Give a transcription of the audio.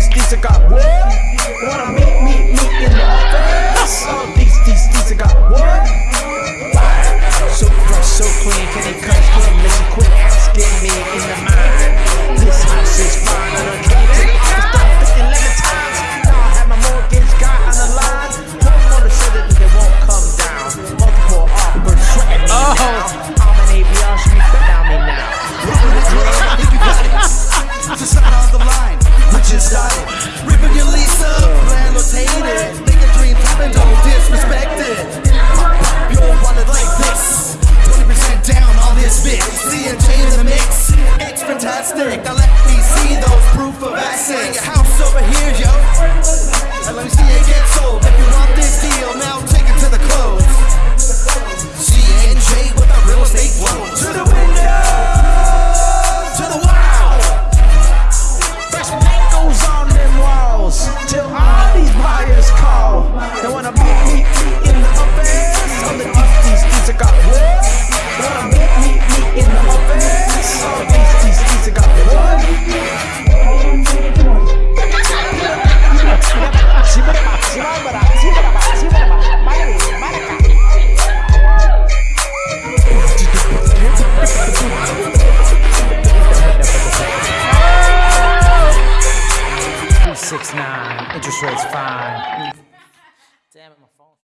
these these I got what? Wanna meet meet meet in the face? These these these I got what? So fresh, so clean, can they come? stick. nine, interest rates fine.